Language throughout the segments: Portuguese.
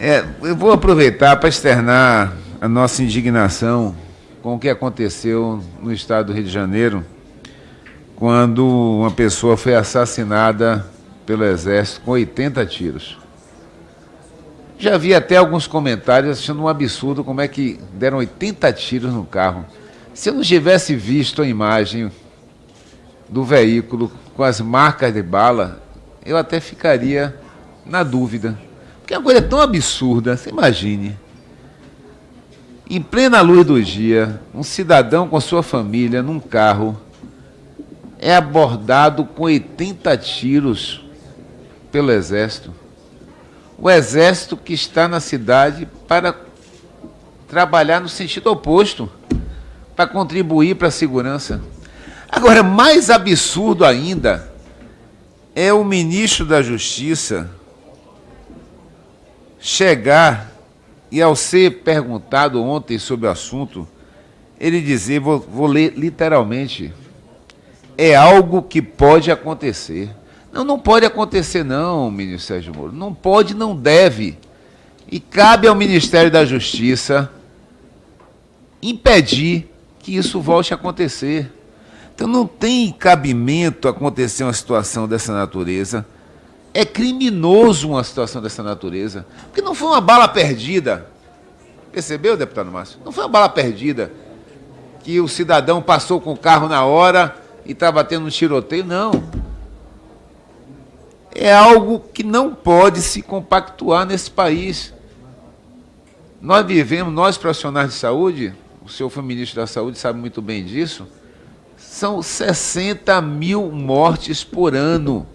É, eu vou aproveitar para externar a nossa indignação com o que aconteceu no estado do Rio de Janeiro, quando uma pessoa foi assassinada pelo Exército com 80 tiros. Já vi até alguns comentários achando um absurdo como é que deram 80 tiros no carro. Se eu não tivesse visto a imagem do veículo com as marcas de bala, eu até ficaria na dúvida. Porque é uma coisa tão absurda, você imagine. Em plena luz do dia, um cidadão com sua família num carro é abordado com 80 tiros pelo exército. O exército que está na cidade para trabalhar no sentido oposto, para contribuir para a segurança. Agora, mais absurdo ainda é o ministro da Justiça chegar e, ao ser perguntado ontem sobre o assunto, ele dizer, vou, vou ler literalmente, é algo que pode acontecer. Não, não pode acontecer não, ministro Sérgio Moro. Não pode, não deve. E cabe ao Ministério da Justiça impedir que isso volte a acontecer. Então não tem cabimento acontecer uma situação dessa natureza é criminoso uma situação dessa natureza. Porque não foi uma bala perdida. Percebeu, deputado Márcio? Não foi uma bala perdida que o cidadão passou com o carro na hora e estava tendo um tiroteio. Não. É algo que não pode se compactuar nesse país. Nós vivemos, nós profissionais de saúde, o senhor foi ministro da Saúde, sabe muito bem disso, são 60 mil mortes por ano.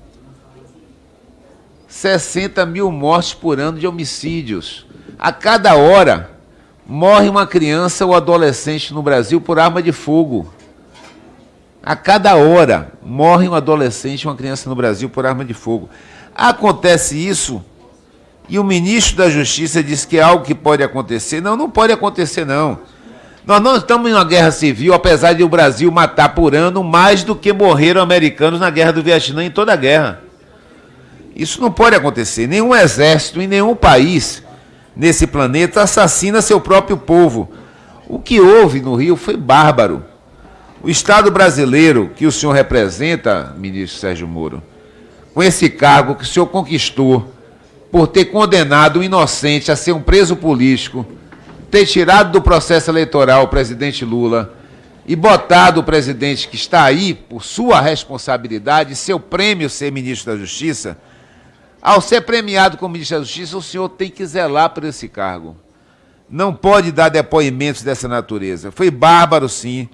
60 mil mortes por ano de homicídios. A cada hora morre uma criança ou adolescente no Brasil por arma de fogo. A cada hora morre um adolescente ou uma criança no Brasil por arma de fogo. Acontece isso e o ministro da Justiça diz que é algo que pode acontecer. Não, não pode acontecer, não. Nós não estamos em uma guerra civil, apesar de o Brasil matar por ano mais do que morreram americanos na guerra do Vietnã em toda a guerra. Isso não pode acontecer. Nenhum exército em nenhum país nesse planeta assassina seu próprio povo. O que houve no Rio foi bárbaro. O Estado brasileiro que o senhor representa, ministro Sérgio Moro, com esse cargo que o senhor conquistou por ter condenado um inocente a ser um preso político, ter tirado do processo eleitoral o presidente Lula e botado o presidente que está aí por sua responsabilidade, seu prêmio ser ministro da Justiça, ao ser premiado como ministro da Justiça, o senhor tem que zelar por esse cargo. Não pode dar depoimentos dessa natureza. Foi bárbaro, sim.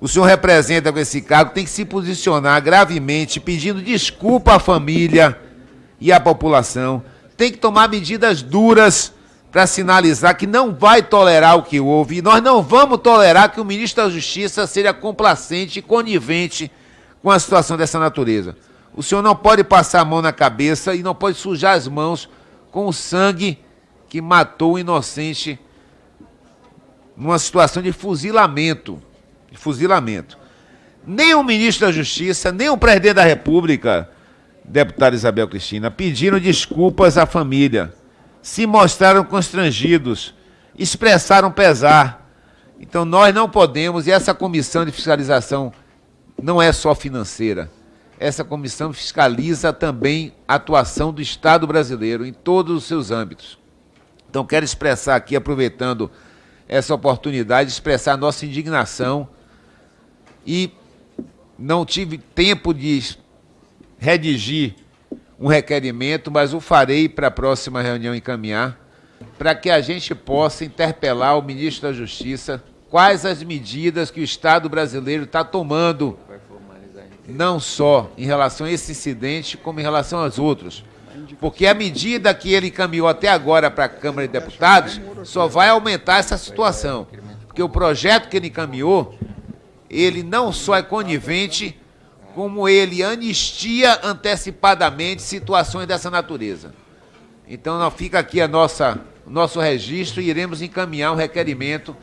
O senhor representa com esse cargo, tem que se posicionar gravemente, pedindo desculpa à família e à população. Tem que tomar medidas duras para sinalizar que não vai tolerar o que houve. E nós não vamos tolerar que o ministro da Justiça seja complacente e conivente com a situação dessa natureza. O senhor não pode passar a mão na cabeça e não pode sujar as mãos com o sangue que matou o inocente numa situação de fuzilamento. De fuzilamento. Nem o ministro da Justiça, nem o presidente da República, deputada Isabel Cristina, pediram desculpas à família. Se mostraram constrangidos, expressaram pesar. Então nós não podemos, e essa comissão de fiscalização não é só financeira essa comissão fiscaliza também a atuação do Estado brasileiro em todos os seus âmbitos. Então, quero expressar aqui, aproveitando essa oportunidade, expressar nossa indignação e não tive tempo de redigir um requerimento, mas o farei para a próxima reunião encaminhar, para que a gente possa interpelar o ministro da Justiça quais as medidas que o Estado brasileiro está tomando não só em relação a esse incidente, como em relação aos outros. Porque a medida que ele encaminhou até agora para a Câmara de Deputados só vai aumentar essa situação. Porque o projeto que ele encaminhou, ele não só é conivente, como ele anistia antecipadamente situações dessa natureza. Então, fica aqui a nossa, nosso registro e iremos encaminhar um requerimento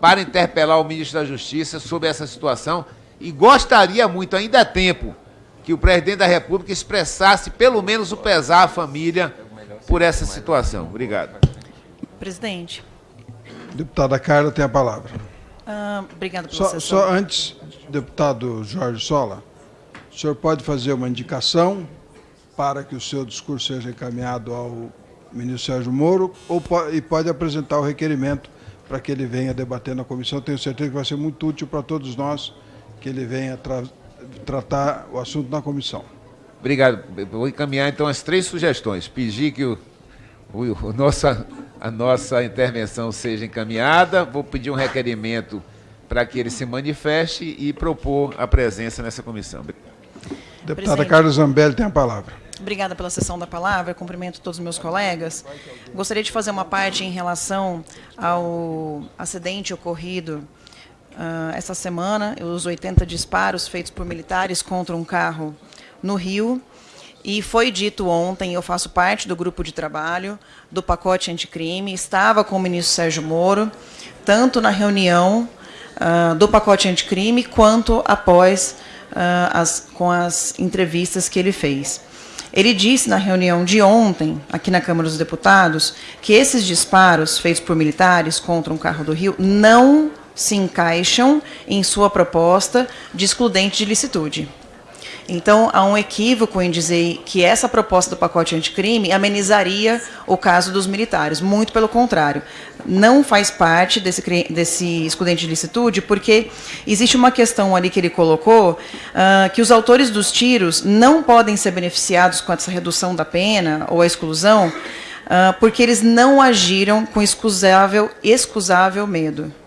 para interpelar o ministro da Justiça sobre essa situação e gostaria muito, ainda é tempo, que o presidente da República expressasse pelo menos o pesar à família por essa situação. Obrigado. Presidente. Deputada Carla tem a palavra. Ah, obrigada pela Só, só antes, deputado Jorge Sola, o senhor pode fazer uma indicação para que o seu discurso seja encaminhado ao ministro Sérgio Moro ou e pode apresentar o requerimento para que ele venha debater na comissão. Tenho certeza que vai ser muito útil para todos nós que ele venha tra- tratar o assunto na comissão. Obrigado. Vou encaminhar então as três sugestões. Pedir que o, o, o nossa, a nossa intervenção seja encaminhada, vou pedir um requerimento para que ele se manifeste e propor a presença nessa comissão. Deputada Presidente. Carla Zambelli tem a palavra. Obrigada pela sessão da palavra, cumprimento todos os meus colegas. Gostaria de fazer uma parte em relação ao acidente ocorrido ah, essa semana, os 80 disparos feitos por militares contra um carro no Rio. E foi dito ontem, eu faço parte do grupo de trabalho do pacote anticrime, estava com o ministro Sérgio Moro, tanto na reunião ah, do pacote anticrime, quanto após ah, as, com as entrevistas que ele fez. Ele disse na reunião de ontem, aqui na Câmara dos Deputados, que esses disparos feitos por militares contra um carro do Rio não se encaixam em sua proposta de excludente de licitude. Então, há um equívoco em dizer que essa proposta do pacote anticrime amenizaria o caso dos militares. Muito pelo contrário. Não faz parte desse, desse excludente de licitude, porque existe uma questão ali que ele colocou, ah, que os autores dos tiros não podem ser beneficiados com essa redução da pena ou a exclusão, ah, porque eles não agiram com excusável, excusável medo.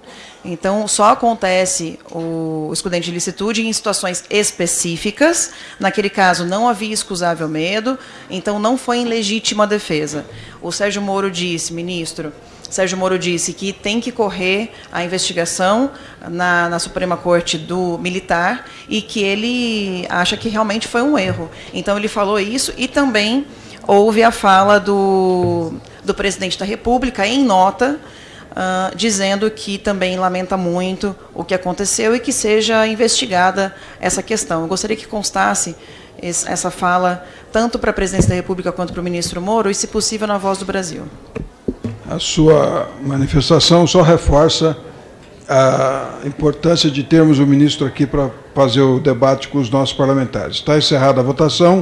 Então, só acontece o excludente de licitude em situações específicas. Naquele caso, não havia excusável medo, então não foi em legítima defesa. O Sérgio Moro disse, ministro, Sérgio Moro disse que tem que correr a investigação na, na Suprema Corte do Militar e que ele acha que realmente foi um erro. Então, ele falou isso e também houve a fala do, do presidente da República em nota ah, dizendo que também lamenta muito o que aconteceu e que seja investigada essa questão. Eu gostaria que constasse es- essa fala tanto para a presidência da República quanto para o ministro Moro e, se possível, na voz do Brasil. A sua manifestação só reforça a importância de termos o ministro aqui para fazer o debate com os nossos parlamentares. Está encerrada a votação.